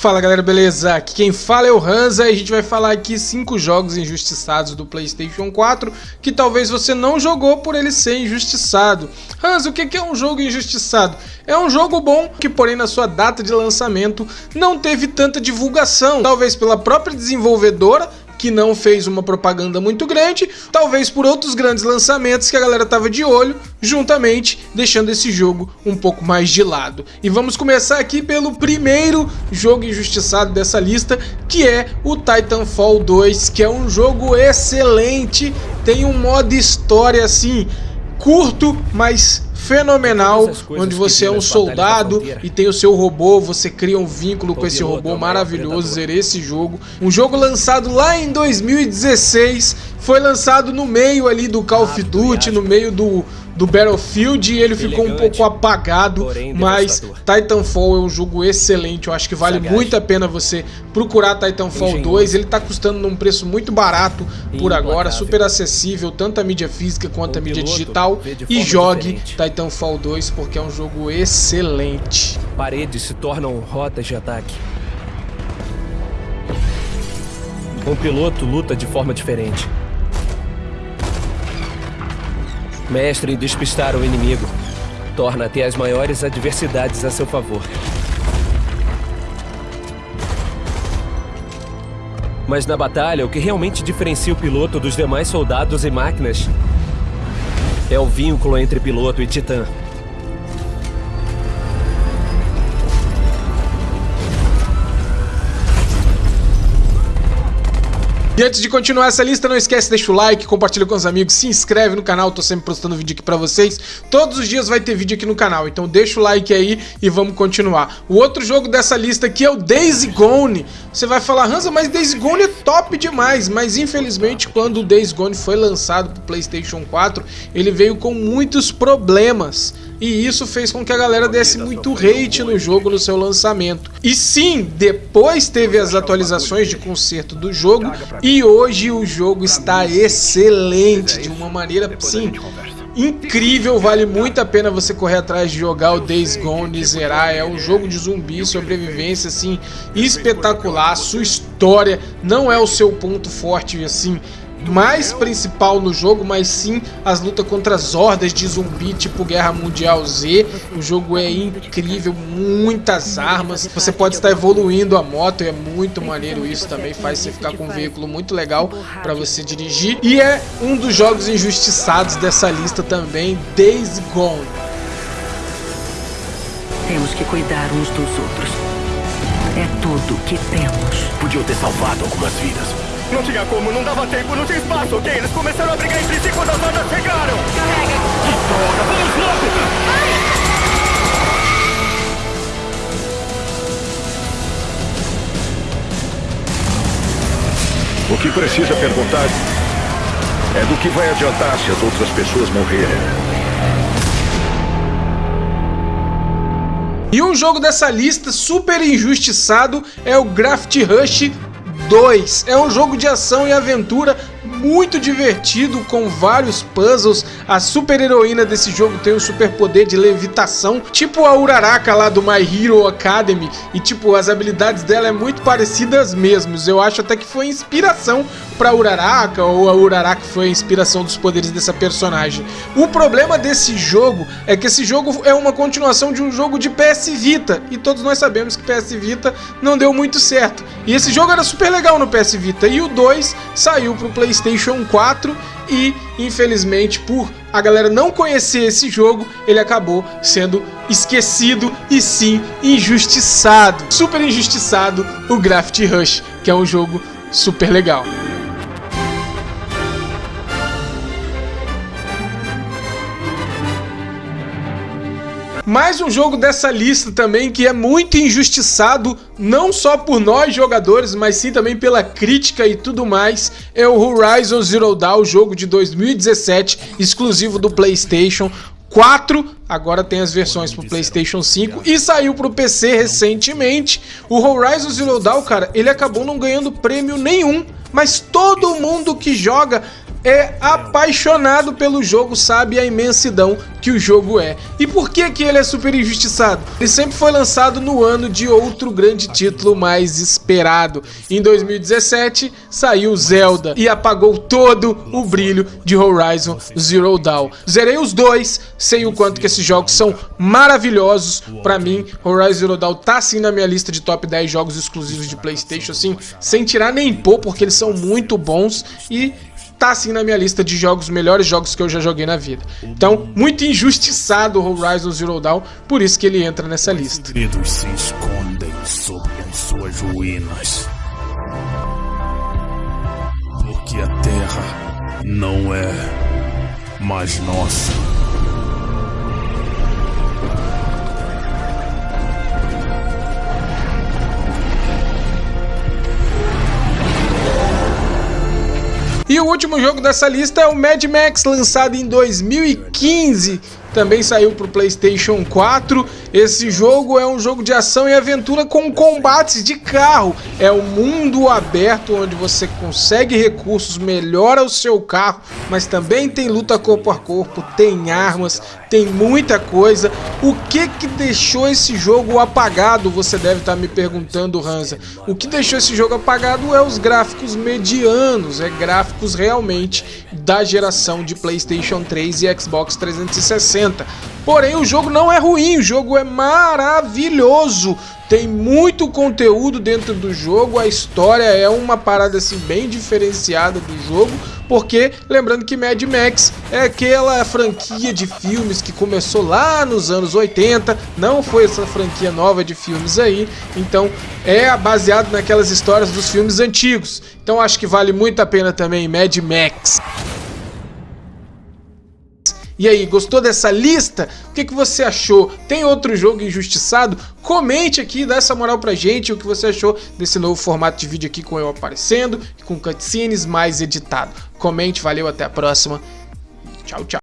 Fala galera, beleza? Aqui quem fala é o Hansa e a gente vai falar aqui 5 jogos injustiçados do Playstation 4 que talvez você não jogou por ele ser injustiçado. Hansa, o que é um jogo injustiçado? É um jogo bom que porém na sua data de lançamento não teve tanta divulgação, talvez pela própria desenvolvedora que não fez uma propaganda muito grande, talvez por outros grandes lançamentos que a galera tava de olho, juntamente deixando esse jogo um pouco mais de lado. E vamos começar aqui pelo primeiro jogo injustiçado dessa lista, que é o Titanfall 2, que é um jogo excelente, tem um modo história assim, curto, mas fenomenal, onde você é um soldado e tem o seu robô, você cria um vínculo com esse robô maravilhoso, zerei esse jogo. Um jogo lançado lá em 2016, foi lançado no meio ali do Call of Duty, no meio do do Battlefield e ele ficou um pouco apagado, mas Titanfall é um jogo excelente, eu acho que vale muito a pena você procurar Titanfall 2, ele tá custando num preço muito barato por agora, super acessível, tanto a mídia física quanto a mídia digital, e jogue Titanfall 2 porque é um jogo excelente. Paredes se tornam rotas de ataque. Um piloto luta de forma diferente. Mestre em despistar o inimigo. Torna até as maiores adversidades a seu favor. Mas na batalha, o que realmente diferencia o piloto dos demais soldados e máquinas é o vínculo entre piloto e titã. E antes de continuar essa lista, não esquece, deixa o like, compartilha com os amigos, se inscreve no canal, tô sempre postando vídeo aqui pra vocês. Todos os dias vai ter vídeo aqui no canal, então deixa o like aí e vamos continuar. O outro jogo dessa lista aqui é o Days Gone. Você vai falar, Hansa, mas Days Gone é top demais, mas infelizmente quando o Days Gone foi lançado pro Playstation 4, ele veio com muitos problemas. E isso fez com que a galera desse muito hate no jogo no seu lançamento. E sim, depois teve as atualizações de conserto do jogo e hoje o jogo está excelente, de uma maneira sim incrível, vale muito a pena você correr atrás de jogar o Days Gone e zerar, é um jogo de zumbi, sobrevivência assim, espetacular, sua história não é o seu ponto forte assim, mais principal no jogo, mas sim as lutas contra as hordas de zumbi, tipo Guerra Mundial Z. O jogo é incrível, muitas armas. Você pode estar evoluindo a moto, e é muito maneiro isso também, faz você ficar com um veículo muito legal para você dirigir. E é um dos jogos injustiçados dessa lista também, Days Gone. Temos que cuidar uns dos outros. É tudo que temos. Podiam ter salvado algumas vidas. Não tinha como, não dava tempo, não tinha espaço, ok? Eles começaram a brigar entre si quando as bandas chegaram! Carrega! Que droga, vamos logo! O que precisa perguntar é do que vai adiantar se as outras pessoas morrerem. E um jogo dessa lista super injustiçado é o Graft Rush 2. É um jogo de ação e aventura muito divertido, com vários puzzles. A super heroína desse jogo tem um super poder de levitação, tipo a Uraraka lá do My Hero Academy. E tipo, as habilidades dela é muito parecidas mesmo. Eu acho até que foi inspiração pra Uraraka, ou a Uraraka foi a inspiração dos poderes dessa personagem. O problema desse jogo é que esse jogo é uma continuação de um jogo de PS Vita. E todos nós sabemos que PS Vita não deu muito certo. E esse jogo era super legal no PS Vita. E o 2 saiu pro PlayStation PlayStation 4 e, infelizmente, por a galera não conhecer esse jogo, ele acabou sendo esquecido e sim injustiçado. Super injustiçado o Graffiti Rush, que é um jogo super legal. Mais um jogo dessa lista também que é muito injustiçado, não só por nós jogadores, mas sim também pela crítica e tudo mais, é o Horizon Zero Dawn, jogo de 2017, exclusivo do Playstation, 4, agora tem as versões pro Playstation 5 e saiu pro PC recentemente. O Horizon Zero Dawn, cara, ele acabou não ganhando prêmio nenhum, mas todo mundo que joga é apaixonado pelo jogo sabe a imensidão que o jogo é. E por que que ele é super injustiçado? Ele sempre foi lançado no ano de outro grande título mais esperado. Em 2017 saiu Zelda e apagou todo o brilho de Horizon Zero Dawn. Zerei os dois, sei o quanto que esses jogos são maravilhosos. Pra mim, Horizon Zero Dawn tá sim na minha lista de top 10 jogos exclusivos de Playstation, assim, sem tirar nem pôr, porque eles são muito bons e tá assim na minha lista de jogos, melhores jogos que eu já joguei na vida. Então, muito injustiçado o Horizon Zero Dawn, por isso que ele entra nessa lista. Segredos se escondem sob as suas ruínas. Porque a terra não é mais nossa. E o último jogo dessa lista é o Mad Max, lançado em 2015 também saiu para o PlayStation 4. Esse jogo é um jogo de ação e aventura com combates de carro. É um mundo aberto onde você consegue recursos, melhora o seu carro, mas também tem luta corpo a corpo, tem armas, tem muita coisa. O que que deixou esse jogo apagado? Você deve estar me perguntando, Hansa. O que deixou esse jogo apagado é os gráficos medianos, é gráficos realmente da geração de PlayStation 3 e Xbox 360. Porém, o jogo não é ruim, o jogo é maravilhoso. Tem muito conteúdo dentro do jogo, a história é uma parada assim bem diferenciada do jogo, porque lembrando que Mad Max é aquela franquia de filmes que começou lá nos anos 80, não foi essa franquia nova de filmes aí, então é baseado naquelas histórias dos filmes antigos. Então acho que vale muito a pena também Mad Max. E aí, gostou dessa lista? O que, que você achou? Tem outro jogo injustiçado? Comente aqui, dá essa moral pra gente o que você achou desse novo formato de vídeo aqui com eu aparecendo, com cutscenes mais editado. Comente, valeu, até a próxima. Tchau, tchau.